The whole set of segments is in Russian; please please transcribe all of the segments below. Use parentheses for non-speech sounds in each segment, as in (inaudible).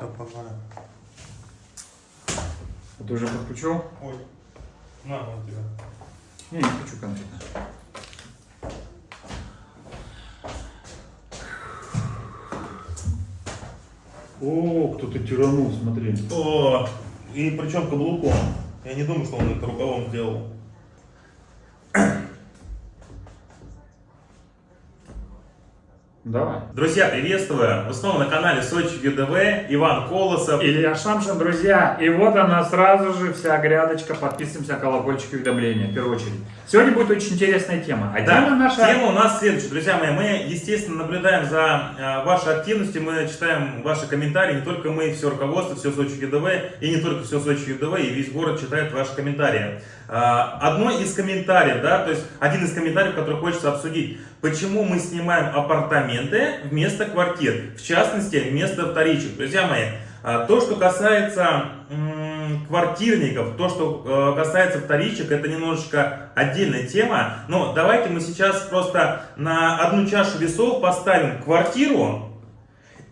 Все, погнали. А Ты уже подключил? Ой, на, вот тебя. Не, не хочу конфеты. О, кто-то тиранул, смотри. О, и причем каблуком. Я не думаю, что он это рукавом сделал. Давай. Друзья, приветствую! Вы снова на канале Сочи ЮДВ, Иван Колосов. Илья Шамшин, друзья. И вот она сразу же вся грядочка. Подписываемся, колокольчик уведомления, в первую очередь. Сегодня будет очень интересная тема. А Да, тема наша... тема у нас следующая, друзья мои. Мы, естественно, наблюдаем за э, вашей активностью, мы читаем ваши комментарии. Не только мы, все руководство, все Сочи ЮДВ, и не только все Сочи ЮДВ, и весь город читает ваши комментарии. Э, одно из комментариев, да, то есть один из комментариев, который хочется обсудить. Почему мы снимаем апартаменты вместо квартир? В частности, вместо вторичек. Друзья мои, э, то, что касается квартирников, то, что э, касается вторичек, это немножечко отдельная тема. Но давайте мы сейчас просто на одну чашу весов поставим квартиру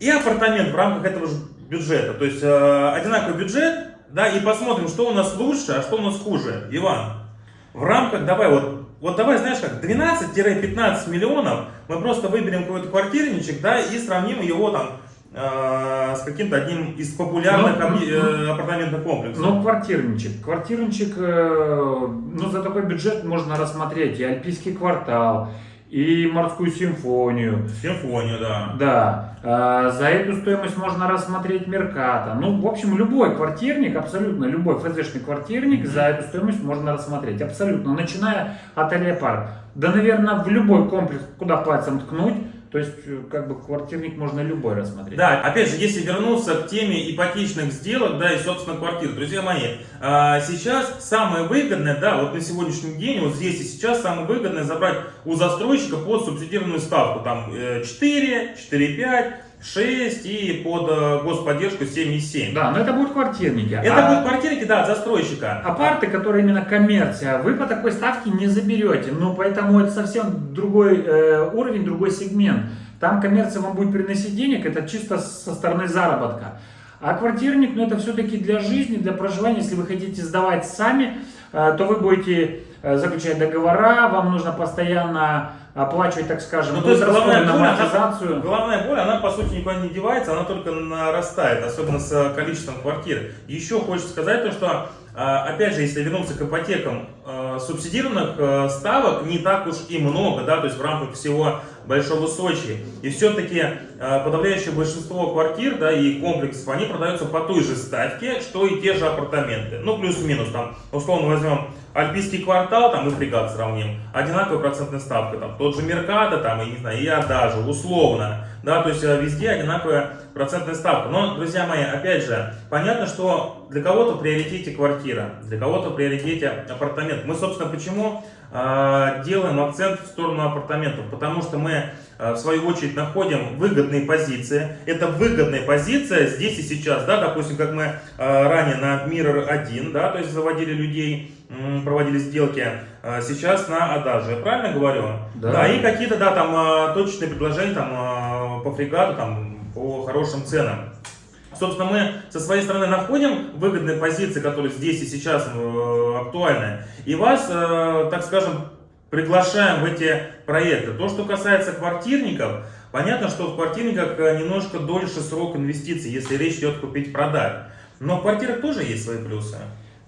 и апартамент в рамках этого же бюджета. То есть э, одинаковый бюджет, да, и посмотрим, что у нас лучше, а что у нас хуже. Иван, в рамках, давай вот, вот давай, знаешь как, 12-15 миллионов мы просто выберем какой-то квартирничек, да, и сравним его там э, с каким-то одним из популярных Ну, объ- ну, э, апартаментных комплексов. Ну, квартирничек. Квартирничек, э, ну, за такой бюджет можно рассмотреть и Альпийский квартал, и Морскую симфонию. Симфонию, да. Да, а, за эту стоимость можно рассмотреть Мерката. Ну, в общем, любой квартирник, абсолютно любой ФЗшный квартирник за эту стоимость можно рассмотреть. Абсолютно, начиная от Алиапар. Да, наверное, в любой комплекс, куда пальцем ткнуть, то есть, э, как бы, квартирник можно любой рассмотреть. Да, опять же, если вернуться к теме ипотечных сделок, да, и, собственно, квартир, друзья мои, а, сейчас самое выгодное, да, вот на сегодняшний день, вот здесь и сейчас самое выгодное забрать у застройщика под субсидированную ставку, там, э, 4, 4,5, 6 и под э, господдержку 7,7. Да, но это будут квартирники. Это А- будут квартирники, да, от застройщика. Апарты, которые именно коммерция, вы по такой ставке не заберете. Ну, поэтому это совсем другой э, уровень, другой сегмент. Там коммерция вам будет приносить денег, это чисто со стороны заработка. А квартирник, ну, это все-таки для жизни, для проживания. Если вы хотите сдавать сами, э, то вы будете э, заключать договора, вам нужно постоянно оплачивать, так скажем, Ну, то есть на боль, она-. Головная боль, она по сути никуда не девается, она только нарастает, особенно с э, количеством квартир. Еще хочется сказать то, что, э, опять же, если вернуться к ипотекам, э, субсидированных э, ставок не так уж и много, да, то есть в рамках всего Большого Сочи. И все-таки подавляющее большинство квартир, да, и комплексов, они продаются по той же ставке, что и те же апартаменты. Ну, плюс-минус, там, условно возьмем Альпийский квартал, там и фрегат сравним, одинаковая процентная ставка, там тот же Мерката, там, и не знаю, и Адажа, условно, да, то есть э, везде одинаковая процентная ставка. Но, друзья мои, опять же, понятно, что для кого-то в приоритете квартира, для кого-то в приоритете апартамент. Мы, собственно, почему э, делаем акцент в сторону апартаментов? Потому что мы, э, в свою очередь, находим выгодные позиции. Это выгодная позиция здесь и сейчас, да, допустим, как мы э, ранее на Mirror 1, да, то есть заводили людей, проводили сделки, сейчас на Адаже, правильно говорю? Да. и какие-то, да, там точечные предложения там по фрегату, там по хорошим ценам. Собственно, мы со своей стороны находим выгодные позиции, которые здесь и сейчас э, актуальны, и вас, э, так скажем, приглашаем в эти проекты. То, что касается квартирников, понятно, что в квартирниках э, немножко дольше срок инвестиций, если речь идет купить-продать. Но в квартирах тоже есть свои плюсы.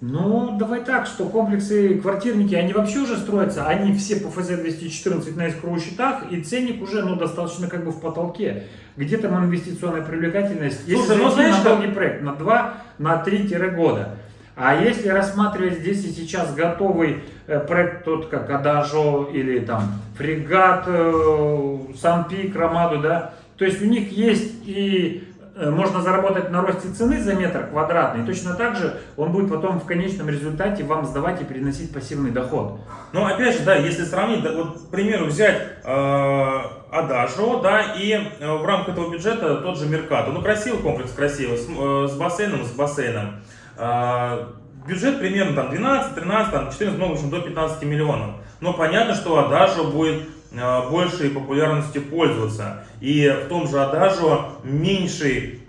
Ну, давай так, что комплексы, квартирники, они вообще уже строятся, они все по ФЗ-214 на искровых счетах, и ценник уже, ну, достаточно как бы в потолке. Где там инвестиционная привлекательность? Если Слушай, ну, зайти знаешь, на как- долгий проект, на 2, на 3 года. А если рассматривать здесь и сейчас готовый э, проект, тот как Адажо или там Фрегат, э, Санпик, Ромаду, да, то есть у них есть и можно заработать на росте цены за метр квадратный, точно так же он будет потом в конечном результате вам сдавать и приносить пассивный доход. Ну, опять же, да, если сравнить, да, вот, к примеру, взять э, Адажо, да, и э, в рамках этого бюджета тот же Меркато. Ну, красивый комплекс, красивый, с, э, с бассейном, с бассейном. Э, бюджет примерно там 12, 13, там 14, ну, в общем, до 15 миллионов. Но понятно, что Адажо будет э, большей популярностью пользоваться. И в том же Адажо меньший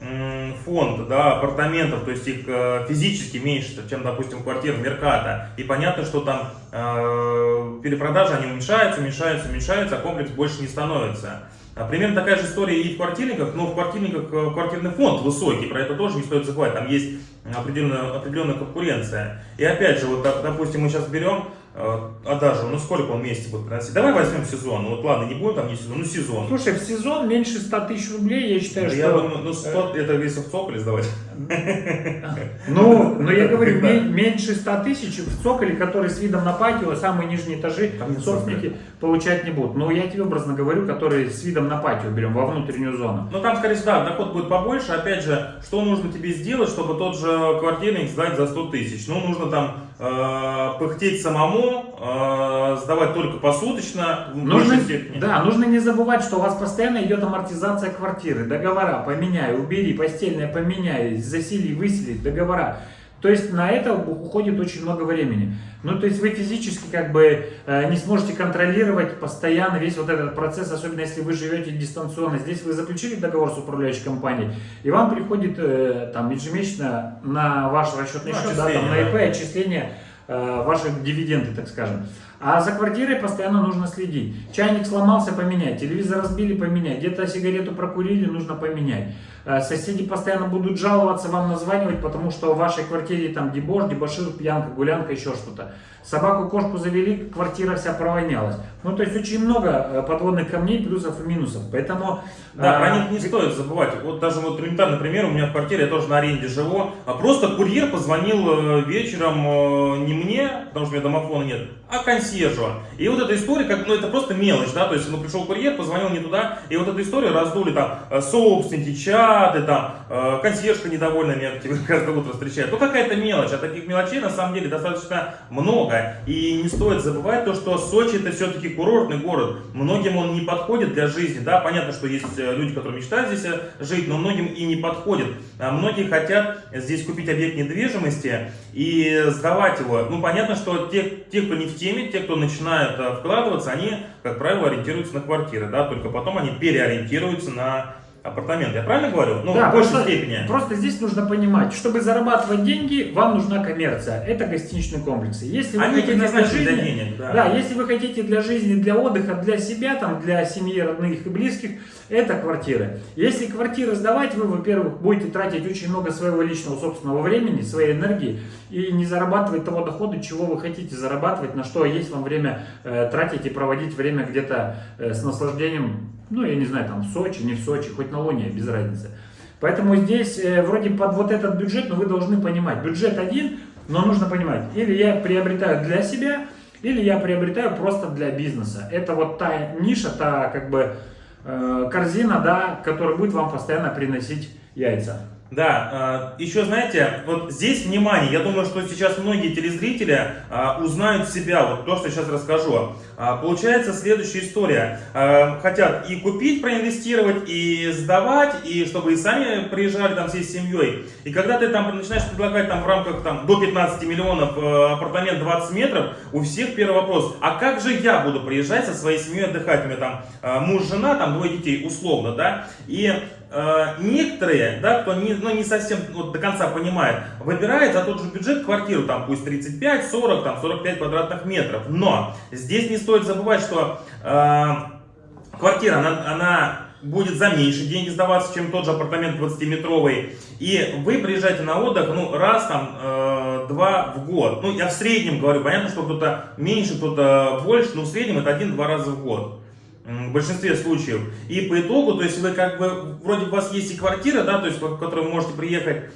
фонд да, апартаментов, то есть их э, физически меньше, чем, допустим, квартир Мерката. И понятно, что там э, перепродажи, они уменьшаются, уменьшаются, уменьшаются, а комплекс больше не становится. А примерно такая же история и в квартирниках, но в квартирниках э, квартирный фонд высокий, про это тоже не стоит забывать, там есть определенная, определенная конкуренция. И опять же, вот, допустим, мы сейчас берем а даже, ну сколько он месяца будет приносить? Давай возьмем сезон. Ну вот ладно, не будет там не сезон, ну сезон. Слушай, в сезон меньше 100 тысяч рублей, я считаю, да что... Я думаю, ну 100, это если в цоколе сдавать. (laughs) Ну, но я говорю, меньше 100 тысяч в цоколе, который с видом на патио, самые нижние этажи, собственники получать не будут. Но я тебе образно говорю, которые с видом на патио берем, во внутреннюю зону. Ну там, скорее всего, да, доход будет побольше. Опять же, что нужно тебе сделать, чтобы тот же квартирник сдать за 100 тысяч? Ну, нужно там э, пыхтеть самому, э, сдавать только посуточно. Нужно, да, нужно не забывать, что у вас постоянно идет амортизация квартиры, договора, поменяй, убери, постельное поменяй, засели, высели, договора. То есть на это уходит очень много времени. Ну, то есть вы физически как бы э, не сможете контролировать постоянно весь вот этот процесс, особенно если вы живете дистанционно. Здесь вы заключили договор с управляющей компанией, и вам приходит э, там ежемесячно на ваш расчетный ну, счет, да, там, на ИП отчисление ваши дивиденды, так скажем. А за квартирой постоянно нужно следить. Чайник сломался, поменять. Телевизор разбили, поменять. Где-то сигарету прокурили, нужно поменять. Э, соседи постоянно будут жаловаться, вам названивать, потому что в вашей квартире там дебош, дебошир, пьянка, гулянка, еще что-то. Собаку, кошку завели, квартира вся провонялась. Ну, то есть очень много э, подводных камней, плюсов и минусов. Поэтому... Да, а... про них не стоит забывать. Вот даже вот элементарный пример, у меня в квартире, я тоже на аренде живу, а просто курьер позвонил вечером не мне, потому что у меня домофона нет, а консьержу. И вот эта история, как, ну это просто мелочь, да, то есть, ну пришел курьер, позвонил не туда, и вот эту историю раздули там собственники, чаты, там, э, консьержка недовольна меня (laughs) каждое утро встречает. Ну какая-то мелочь, а таких мелочей на самом деле достаточно много. И не стоит забывать то, что Сочи это все-таки курортный город. Многим он не подходит для жизни, да, понятно, что есть э, люди, которые мечтают здесь жить, но многим и не подходит. А многие хотят здесь купить объект недвижимости и сдавать его. Ну понятно, что те, те кто не в теме, те, кто начинают э, вкладываться, они, как правило, ориентируются на квартиры, да, только потом они переориентируются на апартаменты. Я правильно говорю? Ну, да, в большей просто, степени. Просто здесь нужно понимать, чтобы зарабатывать деньги, вам нужна коммерция. Это гостиничные комплексы. Если вы Они хотите для жизни, для денег, да. да, если вы хотите для жизни, для отдыха, для себя, там, для семьи, родных и близких, это квартиры. Если квартиры сдавать, вы, во-первых, будете тратить очень много своего личного собственного времени, своей энергии и не зарабатывать того дохода, чего вы хотите зарабатывать, на что есть вам время э, тратить и проводить время где-то э, с наслаждением ну, я не знаю, там, в Сочи, не в Сочи, хоть на Луне, без разницы. Поэтому здесь э, вроде под вот этот бюджет, но вы должны понимать, бюджет один, но нужно понимать, или я приобретаю для себя, или я приобретаю просто для бизнеса. Это вот та ниша, та как бы э, корзина, да, которая будет вам постоянно приносить яйца. Да, а, еще знаете, вот здесь внимание, я думаю, что сейчас многие телезрители а, узнают себя, вот то, что сейчас расскажу. А, получается следующая история. Хотят и купить, проинвестировать, и сдавать, и чтобы и сами приезжали там всей семьей. И когда ты там начинаешь предлагать там в рамках там до 15 миллионов апартамент 20 метров, у всех первый вопрос, а как же я буду приезжать со своей семьей отдыхать? У меня там муж, жена, там двое детей, условно, да? И некоторые, да, кто не, ну, не совсем вот, до конца понимает, выбирает за тот же бюджет квартиру, там пусть 35, 40, там 45 квадратных метров. Но здесь не стоит забывать, что э, квартира, она, она будет за меньше деньги сдаваться, чем тот же апартамент 20-метровый. И вы приезжаете на отдых, ну, раз там, э, два в год. Ну, я в среднем говорю, понятно, что кто-то меньше, кто-то больше, но в среднем это один-два раза в год в большинстве случаев. И по итогу, то есть вы как бы, вроде у вас есть и квартира, да, то есть в которую вы можете приехать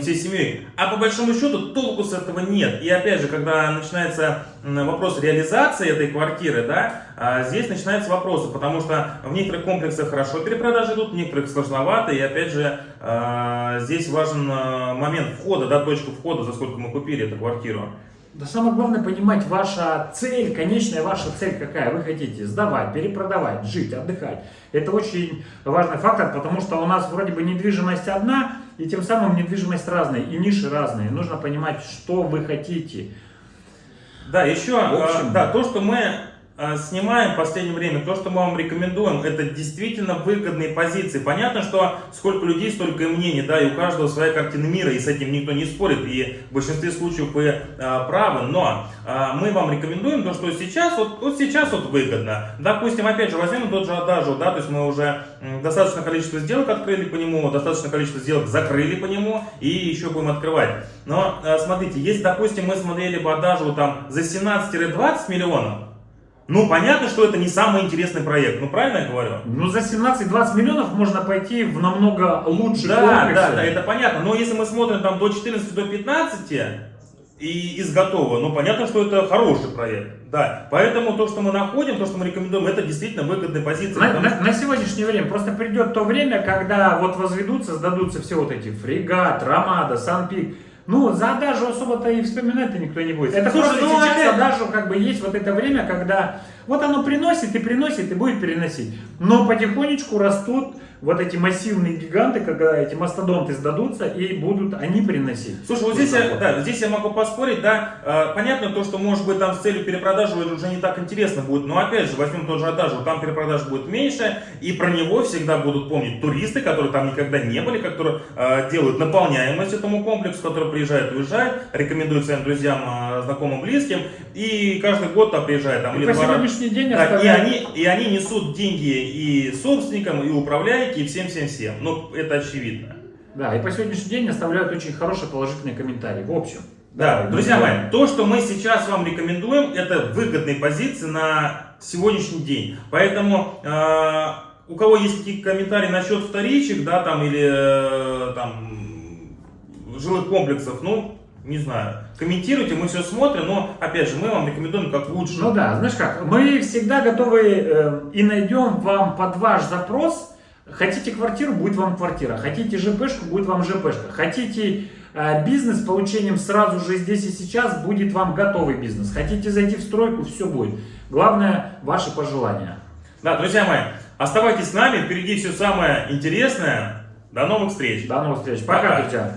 всей семьей, а по большому счету толку с этого нет. И опять же, когда начинается вопрос реализации этой квартиры, да, а здесь начинаются вопросы, потому что в некоторых комплексах хорошо перепродажи идут, в некоторых сложновато, и опять же, а, здесь важен а, момент входа, да, точка входа, за сколько мы купили эту квартиру. Да самое главное понимать ваша цель, конечная ваша цель какая. Вы хотите сдавать, перепродавать, жить, отдыхать. Это очень важный фактор, потому что у нас вроде бы недвижимость одна, и тем самым недвижимость разная, и ниши разные. Нужно понимать, что вы хотите. Да, еще, общем... да, то, что мы снимаем в последнее время, то, что мы вам рекомендуем, это действительно выгодные позиции. Понятно, что сколько людей, столько и мнений, да, и у каждого своя картина мира, и с этим никто не спорит, и в большинстве случаев вы э, правы, но э, мы вам рекомендуем то, что сейчас, вот, вот сейчас вот выгодно. Допустим, опять же, возьмем тот же Адажу, да, то есть мы уже достаточное количество сделок открыли по нему, достаточное количество сделок закрыли по нему, и еще будем открывать. Но, э, смотрите, если, допустим, мы смотрели бы Адажу там за 17-20 миллионов, ну, понятно, что это не самый интересный проект, ну, правильно я говорю? Ну, за 17-20 миллионов можно пойти в намного лучший Да, комплекс. да, да, это понятно. Но если мы смотрим там до 14, до 15 и из готового, ну, понятно, что это хороший проект. Да, поэтому то, что мы находим, то, что мы рекомендуем, это действительно выгодные позиции. На, на- на сегодняшнее время просто придет то время, когда вот возведутся, сдадутся все вот эти фрегат, Ромада, Санпик. Ну, за Адажу особо-то и вспоминать-то никто не будет. Это Слушай, просто ну, сейчас опять- Адажу как бы есть вот это время, когда вот оно приносит и приносит и будет переносить. Но потихонечку растут вот эти массивные гиганты, когда эти мастодонты сдадутся и будут они приносить. Слушай, вот здесь я, да, здесь я могу поспорить, да, э, понятно то, что может быть там с целью перепродажи уже не так интересно будет, но опять же, возьмем тот же Адажу, там перепродаж будет меньше, и про него всегда будут помнить туристы, которые там никогда не были, которые э, делают наполняемость этому комплексу, который приезжает, уезжает, рекомендуют своим друзьям, э, знакомым, близким, и каждый год там приезжает там И или по два раза. Сегодняшний день Так, и, оставляют- они, и они несут деньги и собственникам, и управляйке, и всем-всем-всем. Ну, это очевидно. Да, и по сегодняшний день оставляют очень хорошие положительные комментарии. В общем. Да, давай, друзья мои, то, что мы сейчас вам рекомендуем, это выгодные позиции на сегодняшний день. Поэтому э, у кого есть какие-то комментарии насчет вторичек, да, там или э, там жилых комплексов, ну, не знаю, комментируйте, мы все смотрим, но, опять же, мы вам рекомендуем как лучше. Ну да, знаешь как, мы всегда готовы э, и найдем вам под ваш запрос. Хотите квартиру, будет вам квартира. Хотите ЖПшку, будет вам ЖПшка. Хотите э, бизнес с получением сразу же здесь и сейчас, будет вам готовый бизнес. Хотите зайти в стройку, все будет. Главное, ваши пожелания. Да, друзья мои, оставайтесь с нами, впереди все самое интересное. До новых встреч. До новых встреч. Пока, Пока. друзья.